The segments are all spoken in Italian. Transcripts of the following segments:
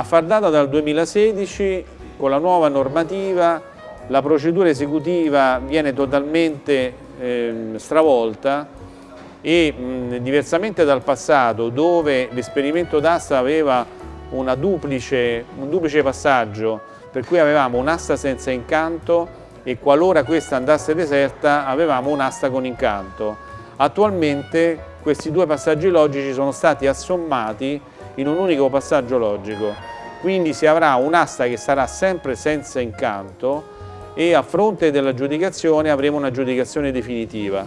A far data dal 2016, con la nuova normativa, la procedura esecutiva viene totalmente eh, stravolta e mh, diversamente dal passato dove l'esperimento d'asta aveva duplice, un duplice passaggio per cui avevamo un'asta senza incanto e qualora questa andasse deserta avevamo un'asta con incanto. Attualmente questi due passaggi logici sono stati assommati in un unico passaggio logico, quindi si avrà un'asta che sarà sempre senza incanto e a fronte dell'aggiudicazione avremo un'aggiudicazione definitiva.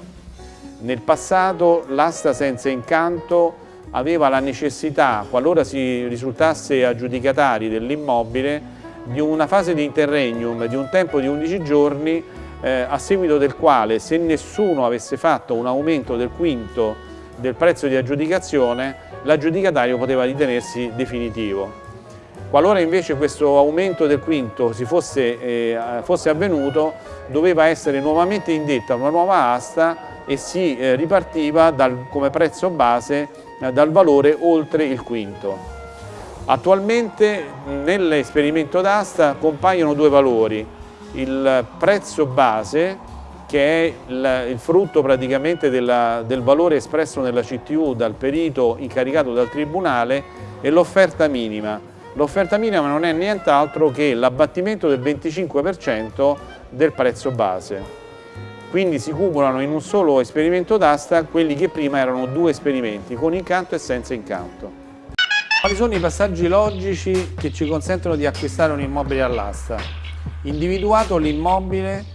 Nel passato l'asta senza incanto aveva la necessità, qualora si risultasse aggiudicatari dell'immobile, di una fase di interregnum di un tempo di 11 giorni eh, a seguito del quale se nessuno avesse fatto un aumento del quinto del prezzo di aggiudicazione l'aggiudicatario poteva ritenersi definitivo. Qualora invece questo aumento del quinto si fosse, eh, fosse avvenuto, doveva essere nuovamente indetta una nuova asta e si eh, ripartiva dal, come prezzo base eh, dal valore oltre il quinto. Attualmente nell'esperimento d'asta compaiono due valori, il prezzo base che è il, il frutto praticamente della, del valore espresso nella CTU dal perito incaricato dal Tribunale e l'offerta minima L'offerta minima non è nient'altro che l'abbattimento del 25% del prezzo base. Quindi si cumulano in un solo esperimento d'asta quelli che prima erano due esperimenti, con incanto e senza incanto. Quali sono i passaggi logici che ci consentono di acquistare un immobile all'asta? Individuato l'immobile,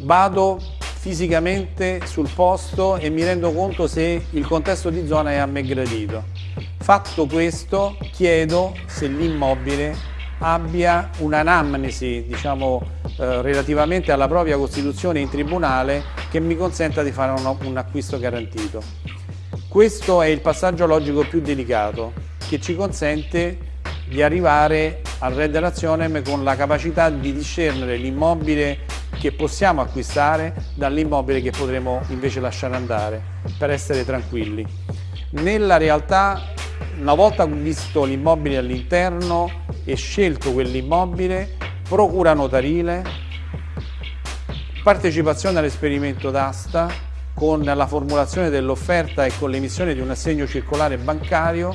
vado fisicamente sul posto e mi rendo conto se il contesto di zona è a me gradito. Fatto questo, chiedo se l'immobile abbia un'anamnesi, diciamo, eh, relativamente alla propria costituzione in tribunale che mi consenta di fare un, un acquisto garantito. Questo è il passaggio logico più delicato che ci consente di arrivare al red razionem con la capacità di discernere l'immobile che possiamo acquistare dall'immobile che potremo invece lasciare andare per essere tranquilli. Nella realtà una volta visto l'immobile all'interno e scelto quell'immobile, procura notarile, partecipazione all'esperimento d'asta con la formulazione dell'offerta e con l'emissione di un assegno circolare bancario,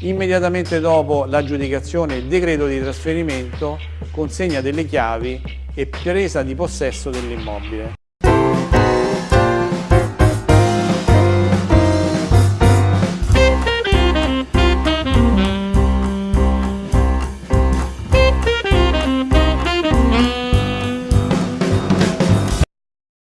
immediatamente dopo l'aggiudicazione il decreto di trasferimento, consegna delle chiavi e presa di possesso dell'immobile.